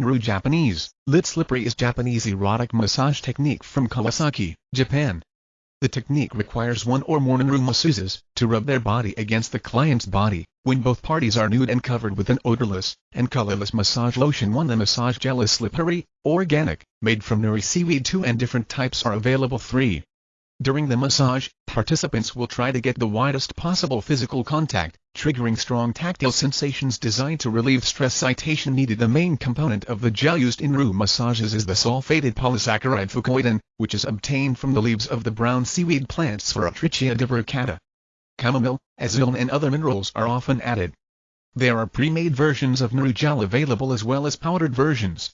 Naru Japanese, Lit Slippery is Japanese erotic massage technique from Kawasaki, Japan. The technique requires one or more Naru masseuses to rub their body against the client's body, when both parties are nude and covered with an odorless and colorless massage lotion. 1. The massage gel is slippery, organic, made from Nori seaweed 2 and different types are available 3. During the massage, participants will try to get the widest possible physical contact, triggering strong tactile sensations designed to relieve stress. Citation needed The main component of the gel used in Naru massages is the sulfated polysaccharide fucoidan, which is obtained from the leaves of the brown seaweed plants Sphaerotrichia divaricata. Chamomile, azulene and other minerals are often added. There are pre-made versions of Naru gel available as well as powdered versions.